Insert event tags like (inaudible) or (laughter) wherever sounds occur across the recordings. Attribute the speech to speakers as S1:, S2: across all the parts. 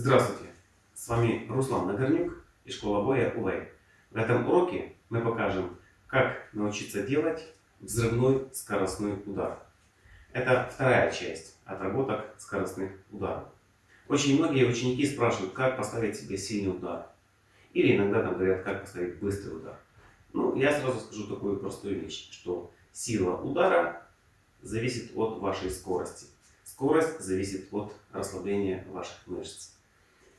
S1: Здравствуйте! С вами Руслан Нагорнюк и школа боя УВЭЙ. В этом уроке мы покажем, как научиться делать взрывной скоростной удар. Это вторая часть отработок скоростных ударов. Очень многие ученики спрашивают, как поставить себе сильный удар. Или иногда там говорят, как поставить быстрый удар. Ну, я сразу скажу такую простую вещь, что сила удара зависит от вашей скорости. Скорость зависит от расслабления ваших мышц.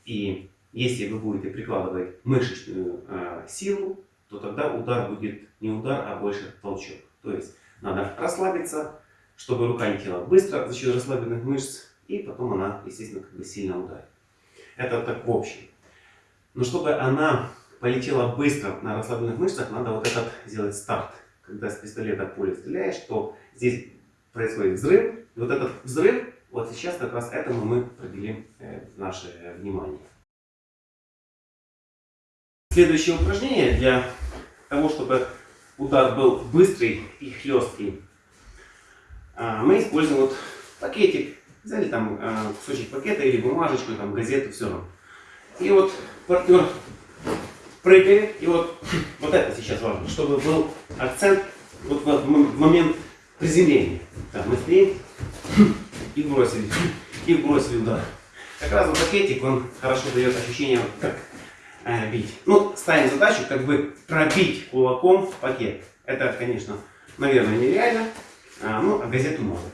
S1: И если вы будете прикладывать мышечную э, силу, то тогда удар будет не удар, а больше толчок. То есть надо расслабиться, чтобы рука не тела быстро за счет расслабленных мышц, и потом она, естественно, как бы сильно ударит. Это так в общем. Но чтобы она полетела быстро на расслабленных мышцах, надо вот этот сделать старт. Когда с пистолета пули стреляешь, то здесь происходит взрыв. И вот этот взрыв, вот сейчас как раз этому мы проделим э, наше внимание. Следующее упражнение для того, чтобы удар был быстрый и хлесткий. А, мы используем вот пакетик. Взяли там а, кусочек пакета или бумажечку, там газету, все равно. И вот партнер прыгает. И вот, вот это сейчас важно, чтобы был акцент вот в момент приземления. Так, мы стоим и бросили. И бросили удар. Как раз вот пакетик, он хорошо дает ощущение, как э, бить. Ну, ставим задачу, как бы пробить кулаком пакет. Это, конечно, наверное, нереально. А, ну, а газету можно.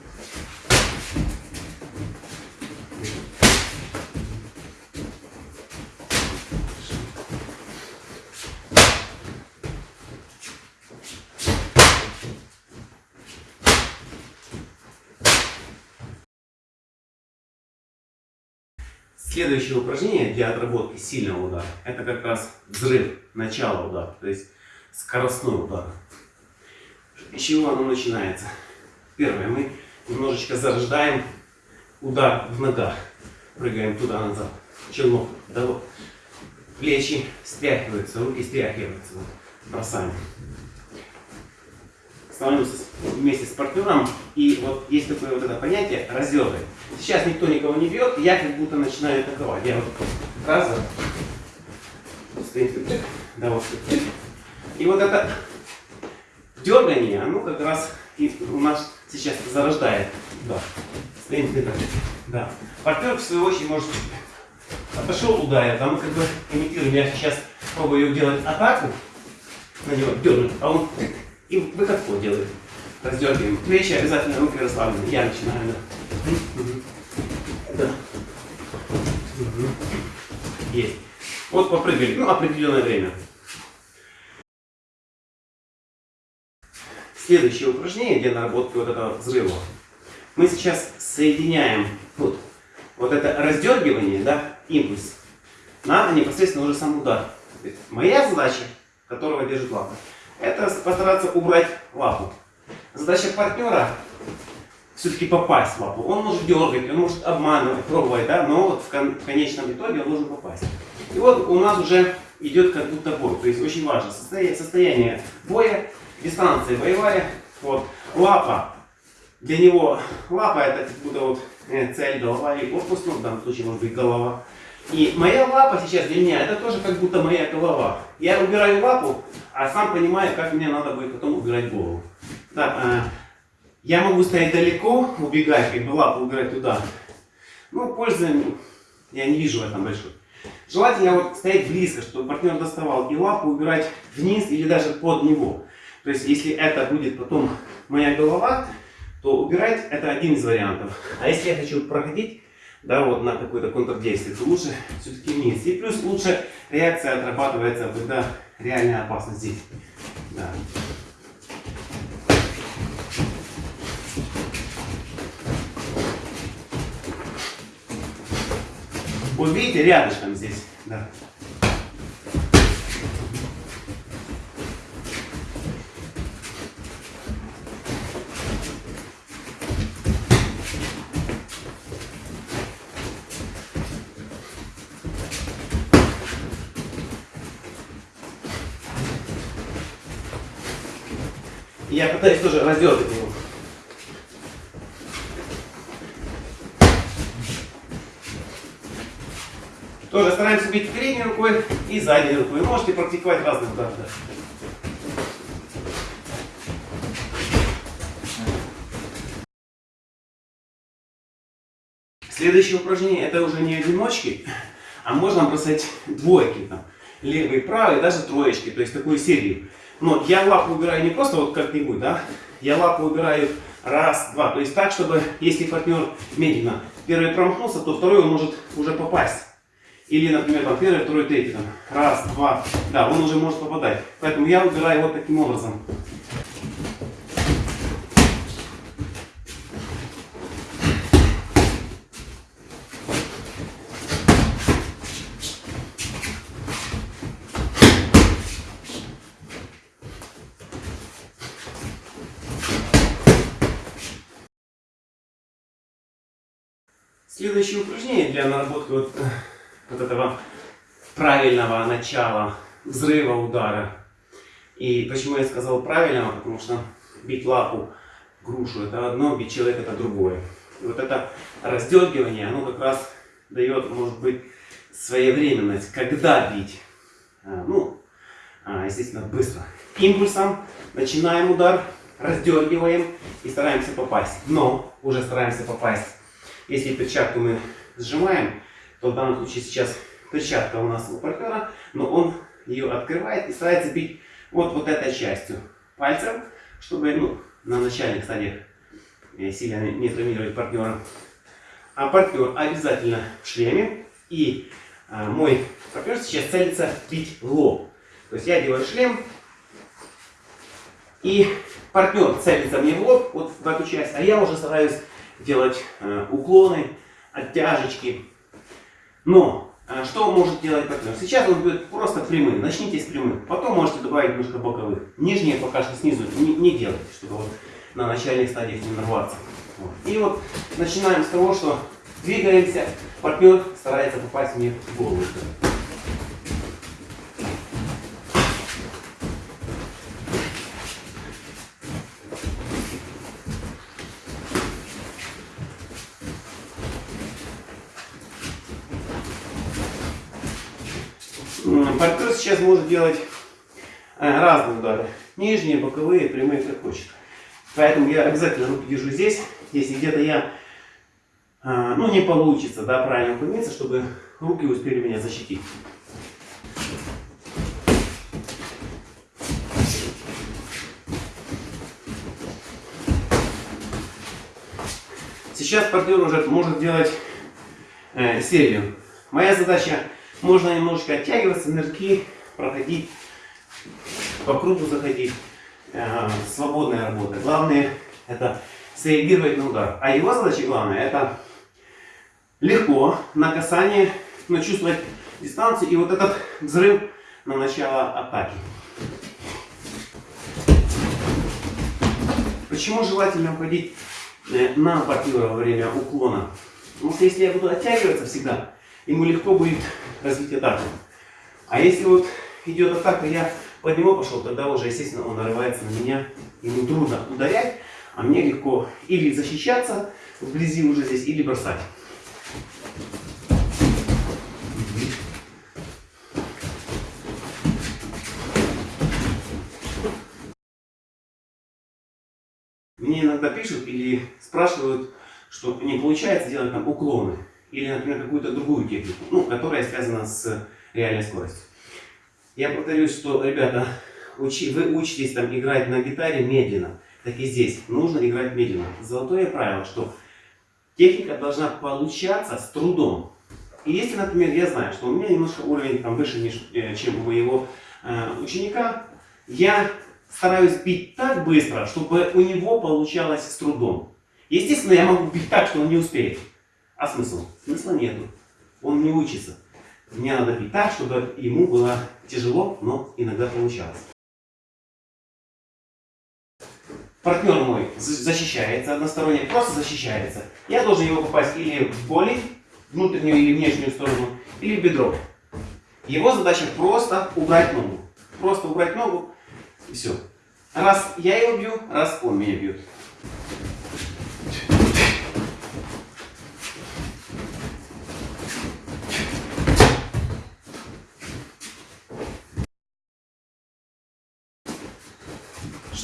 S1: Следующее упражнение для отработки сильного удара, это как раз взрыв, начало удара, то есть скоростной удар. С чего оно начинается? Первое, мы немножечко зарождаем удар в ногах, прыгаем туда-назад, челнок, да вот. Плечи стряхиваются, руки стряхиваются, бросаем становимся вместе с партнером, и вот есть такое вот это понятие разеры. Сейчас никто никого не бьет, я как будто начинаю атаковать. Я вот раз, стоит, да, вот, и вот это дергание, оно как раз и у нас сейчас зарождает. Да. Да. Партнер, в свою очередь, может отошел, ударил, а мы как бы имитируем, я сейчас пробую делать атаку на него, дернуть, а он и выходку делаем. Раздергиваем плечи, обязательно руки расслаблены. Я начинаю. Да. да. Есть. Вот попрыгали. Ну, определенное время. Следующее упражнение для наработки вот этого взрыва. Мы сейчас соединяем вот, вот это раздергивание, да, импульс, на непосредственно уже сам удар. Моя задача, которого держит лапа, это постараться убрать лапу. Задача партнера все-таки попасть в лапу. Он может дергать, он может обманывать, пробовать, да, но вот в, кон в конечном итоге он должен попасть. И вот у нас уже идет как будто бой. То есть очень важно состояние, состояние боя, дистанция боевая. Вот. Лапа. Для него лапа это как будто вот э, цель, голова и корпус, ну в данном случае может быть голова. И моя лапа сейчас для меня, это тоже как будто моя голова. Я убираю лапу, а сам понимаю, как мне надо будет потом убирать голову. Так, э, я могу стоять далеко, убегать, как бы лапу убирать туда. Но пользы я не вижу в этом большой. Желательно вот стоять близко, чтобы партнер доставал и лапу убирать вниз или даже под него. То есть, если это будет потом моя голова, то убирать это один из вариантов. А если я хочу проходить да, вот на какое-то контрдействие, то лучше все-таки вниз. И плюс лучше реакция отрабатывается, когда реальная опасность здесь. Да. Вот видите, рядышком здесь. Да. Я пытаюсь тоже раздергать его. Стараемся бить передней рукой и задней рукой. Можете практиковать разные удары. Да. Следующее упражнение это уже не одиночки, а можно бросать двойки. Там, левый, правый, даже троечки. То есть такую серию. Но я лапу убираю не просто вот как-нибудь, да. Я лапу убираю раз, два. То есть так, чтобы если партнер медленно первый промахнулся, то второй он может уже попасть. Или, например, там первый, второй, третий. Там, раз, два. Да, он уже может попадать. Поэтому я убираю вот таким образом. Следующее упражнение для наработки вот, вот этого правильного начала взрыва удара. И почему я сказал правильного? Потому что бить лапу, грушу это одно, бить человека это другое. И вот это раздергивание, оно как раз дает, может быть, своевременность, когда бить. А, ну, а, естественно, быстро. Импульсом начинаем удар, раздергиваем и стараемся попасть. Но уже стараемся попасть если перчатку мы сжимаем, то в данном случае сейчас перчатка у нас у партнера, но он ее открывает и старается бить вот, вот этой частью пальцем, чтобы ну, на начальных стадиях э, сильно не травмировать партнера. А партнер обязательно в шлеме. И а, мой партнер сейчас целится бить лоб. То есть я делаю шлем, и партнер целится мне в лоб, вот в эту часть, а я уже стараюсь делать э, уклоны, оттяжечки. Но э, что может делать партнер? Сейчас он будет просто прямым. Начните с прямых. Потом можете добавить немножко боковых. Нижние пока что снизу не, не делайте, чтобы вот на начальных стадиях не нарваться. Вот. И вот начинаем с того, что двигаемся. Партнер старается попасть мне в голову. Партнер сейчас может делать э, разные удары. Нижние, боковые, прямые, как хочет. Поэтому я обязательно руки держу здесь. Если где-то я, э, ну не получится, да, правильно уклониться, чтобы руки успели меня защитить. Сейчас партнер уже может делать э, серию. Моя задача можно немножечко оттягиваться, нырки, проходить, по кругу заходить. Э, свободная работа. Главное это среагировать на удар. А его задача главная это легко на касание, но чувствовать дистанцию и вот этот взрыв на начало атаки. Почему желательно уходить э, на партнера во время уклона? Потому что если я буду оттягиваться всегда, ему легко будет развить атаку. А если вот идет атака, я под него пошел, тогда уже, естественно, он нарывается на меня. Ему трудно ударять, а мне легко или защищаться вблизи уже здесь, или бросать. Мне иногда пишут или спрашивают, что не получается делать там уклоны или, например, какую-то другую технику, ну, которая связана с реальной скоростью. Я повторюсь, что, ребята, учи, вы учитесь там играть на гитаре медленно, так и здесь нужно играть медленно. Золотое правило, что техника должна получаться с трудом. И если, например, я знаю, что у меня немножко уровень там выше, э, чем у моего э, ученика, я стараюсь бить так быстро, чтобы у него получалось с трудом. Естественно, я могу бить так, что он не успеет. А смысл? Смысла нету. Он не учится. Мне надо бить так, чтобы ему было тяжело, но иногда получалось. Партнер мой защищается односторонне, просто защищается. Я должен его попасть или в боли, внутреннюю или внешнюю сторону, или в бедро. Его задача просто убрать ногу. Просто убрать ногу и все. Раз я его бью, раз он меня бьет.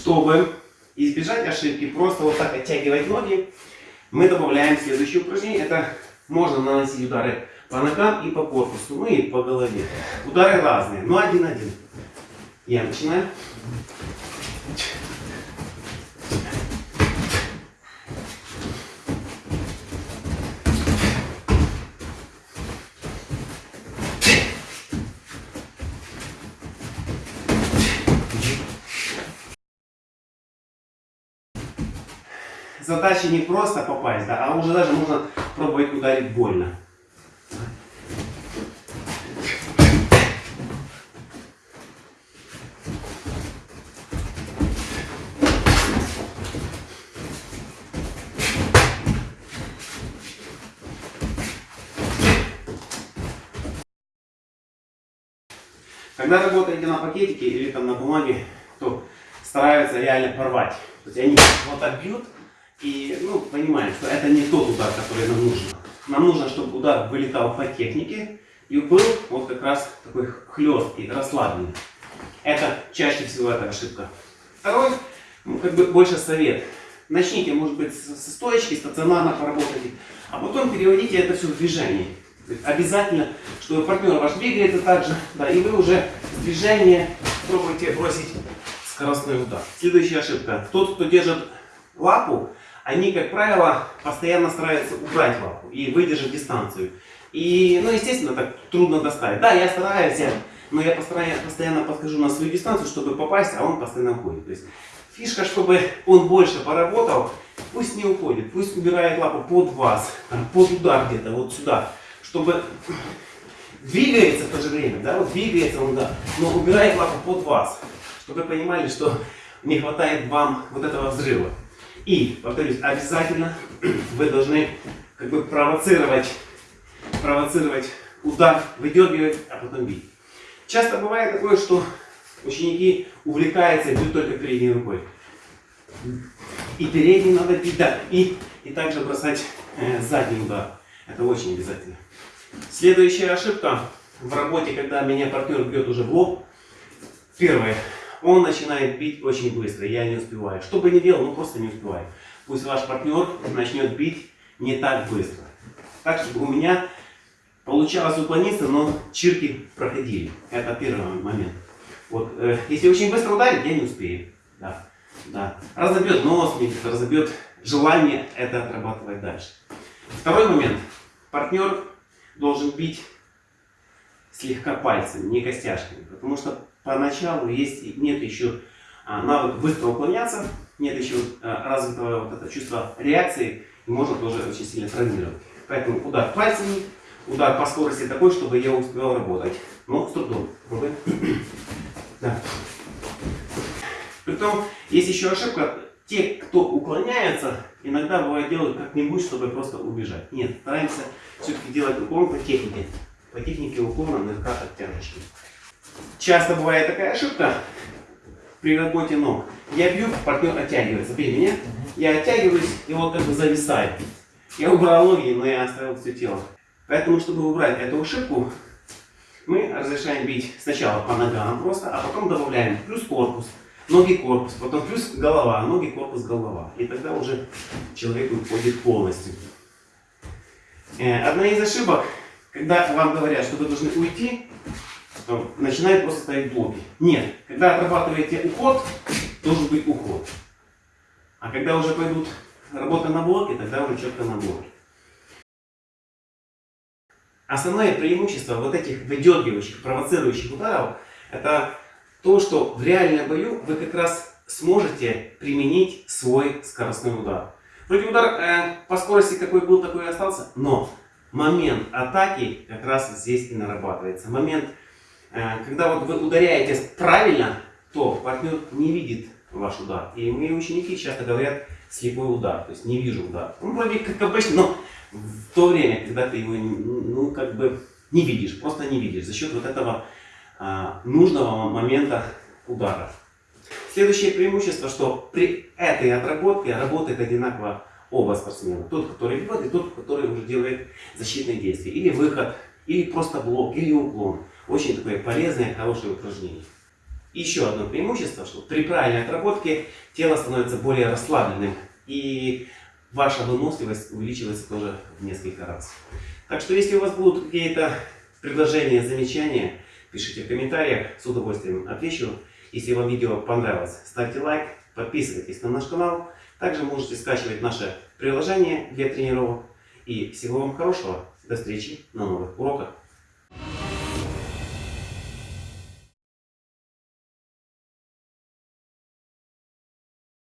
S1: Чтобы избежать ошибки, просто вот так оттягивать ноги, мы добавляем следующее упражнение. Это можно наносить удары по ногам и по корпусу, ну и по голове. Удары разные, но один-один. Я начинаю. Задача не просто попасть, да, а уже даже можно пробовать ударить больно. Когда работаете на пакетике или там на бумаге, то стараются реально порвать. То есть они вот так бьют, и ну, понимаем, что это не тот удар, который нам нужен. Нам нужно, чтобы удар вылетал по технике и был вот как раз такой хлесткий, расслабленный. Это чаще всего эта ошибка. Второй, ну, как бы больше совет. Начните, может быть, со стоечки, стационарно поработайте, а потом переводите это все в движение. Обязательно, чтобы партнер ваш двигается так же, да, и вы уже в движение пробуйте бросить скоростной удар. Следующая ошибка. Тот, кто держит лапу, они, как правило, постоянно стараются убрать лапу и выдержать дистанцию. И, ну, естественно, так трудно достать. Да, я стараюсь, но я постоянно подхожу на свою дистанцию, чтобы попасть, а он постоянно уходит. То есть фишка, чтобы он больше поработал, пусть не уходит, пусть убирает лапу под вас, под удар где-то, вот сюда, чтобы двигается в то же время, да, вот двигается он, да, но убирает лапу под вас, чтобы вы понимали, что не хватает вам вот этого взрыва. И, повторюсь, обязательно (clears throat) вы должны как бы провоцировать, провоцировать удар, выдергивать, а потом бить. Часто бывает такое, что ученики увлекаются и бьют только передней рукой. И передней надо бить, да, и, и также бросать э, задний удар. Это очень обязательно. Следующая ошибка в работе, когда меня партнер бьет уже в лоб. Первое он начинает бить очень быстро, я не успеваю. Что бы ни делал, ну просто не успеваю. Пусть ваш партнер начнет бить не так быстро. Так, чтобы у меня получалось уклониться, но чирки проходили. Это первый момент. Вот, э, если очень быстро ударить, я не успею. Да, да. Разобьет нос, разобьет желание это отрабатывать дальше. Второй момент. Партнер должен бить слегка пальцами, не костяшками. Потому что поначалу есть, нет еще а, навык быстро уклоняться, нет еще а, развитого вот это чувства реакции, и можно тоже очень сильно травмировать. Поэтому удар пальцами, удар по скорости такой, чтобы я успевал работать. Но с трудом. (clears throat) Да. Притом, есть еще ошибка. Те, кто уклоняется, иногда бывает делают как-нибудь, чтобы просто убежать. Нет, стараемся все-таки делать уклон по технике. По технике уклона на оттяжечки. Часто бывает такая ошибка при работе ног. Я бью, партнер оттягивается. Бей меня. Я оттягиваюсь и вот как бы зависаю. Я убрал ноги, но я оставил все тело. Поэтому, чтобы убрать эту ошибку, мы разрешаем бить сначала по ногам просто, а потом добавляем плюс корпус, ноги корпус, потом плюс голова, ноги корпус голова. И тогда уже человек уходит полностью. Э, одна из ошибок, когда вам говорят, что вы должны уйти, начинает просто ставить блоки. Нет, когда отрабатываете уход, должен быть уход. А когда уже пойдут работа на блоке, тогда уже четко на блоке. Основное преимущество вот этих выдергивающих, провоцирующих ударов, это то, что в реальном бою вы как раз сможете применить свой скоростной удар. Вроде удар э, по скорости какой был, такой и остался, но момент атаки как раз здесь и нарабатывается. Момент когда вот вы ударяете правильно, то партнер не видит ваш удар. И мои ученики часто говорят слепой удар, то есть не вижу удар. Ну, вроде как обычно, но в то время, когда ты его, ну, как бы не видишь, просто не видишь, за счет вот этого а, нужного момента удара. Следующее преимущество, что при этой отработке работает одинаково оба спортсмена. Тот, который бьет, и тот, который уже делает защитные действия. Или выход, или просто блок, или уклон. Очень такое полезное, хорошее упражнение. Еще одно преимущество, что при правильной отработке тело становится более расслабленным. И ваша выносливость увеличивается тоже в несколько раз. Так что если у вас будут какие-то предложения, замечания, пишите в комментариях, с удовольствием отвечу. Если вам видео понравилось, ставьте лайк, подписывайтесь на наш канал. Также можете скачивать наше приложение для тренировок. И всего вам хорошего. До встречи на новых уроках.